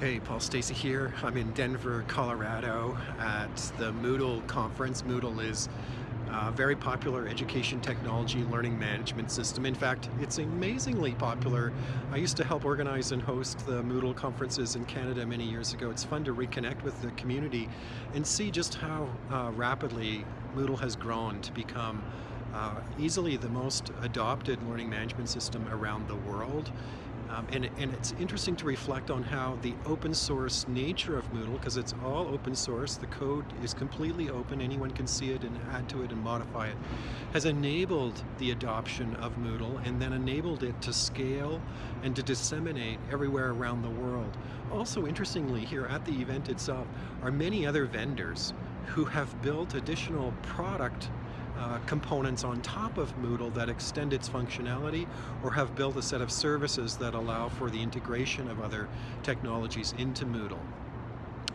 Hey, Paul Stacey here. I'm in Denver, Colorado at the Moodle conference. Moodle is a very popular education technology learning management system. In fact, it's amazingly popular. I used to help organize and host the Moodle conferences in Canada many years ago. It's fun to reconnect with the community and see just how uh, rapidly Moodle has grown to become uh, easily the most adopted learning management system around the world. Um, and, and, it's interesting to reflect on how the open source nature of Moodle, because it's all open source, the code is completely open, anyone can see it and add to it and modify it, has enabled the adoption of Moodle and then enabled it to scale and to disseminate everywhere around the world. Also interestingly here at the event itself are many other vendors who have built additional product uh, components on top of Moodle that extend its functionality or have built a set of services that allow for the integration of other technologies into Moodle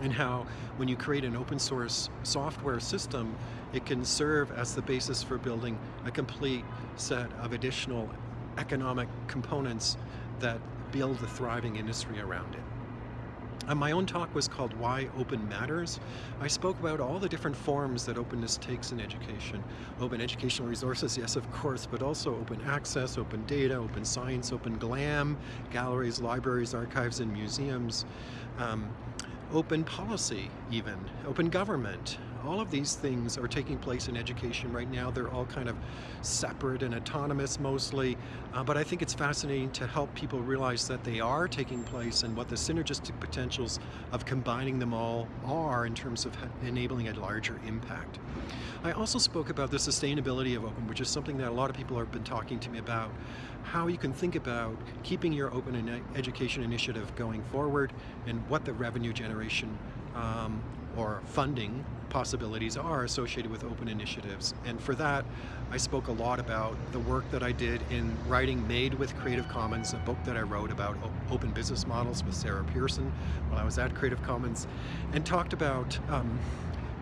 and how when you create an open source software system, it can serve as the basis for building a complete set of additional economic components that build a thriving industry around it. Uh, my own talk was called Why Open Matters. I spoke about all the different forms that openness takes in education. Open educational resources, yes of course, but also open access, open data, open science, open GLAM, galleries, libraries, archives, and museums. Um, open policy even, open government. All of these things are taking place in education right now. They're all kind of separate and autonomous mostly, uh, but I think it's fascinating to help people realize that they are taking place and what the synergistic potentials of combining them all are in terms of enabling a larger impact. I also spoke about the sustainability of open, which is something that a lot of people have been talking to me about, how you can think about keeping your open education initiative going forward and what the revenue generation um, or funding possibilities are associated with open initiatives. And for that, I spoke a lot about the work that I did in writing Made with Creative Commons, a book that I wrote about open business models with Sarah Pearson while I was at Creative Commons, and talked about um,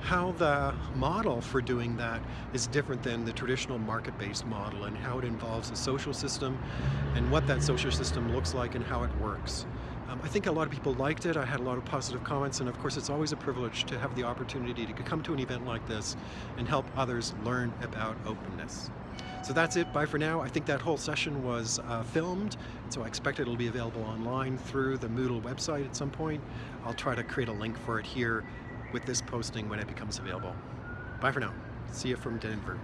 how the model for doing that is different than the traditional market-based model and how it involves a social system and what that social system looks like and how it works. Um, I think a lot of people liked it. I had a lot of positive comments, and of course it's always a privilege to have the opportunity to come to an event like this and help others learn about openness. So that's it, bye for now. I think that whole session was uh, filmed, so I expect it'll be available online through the Moodle website at some point. I'll try to create a link for it here with this posting when it becomes available. Bye for now. See you from Denver.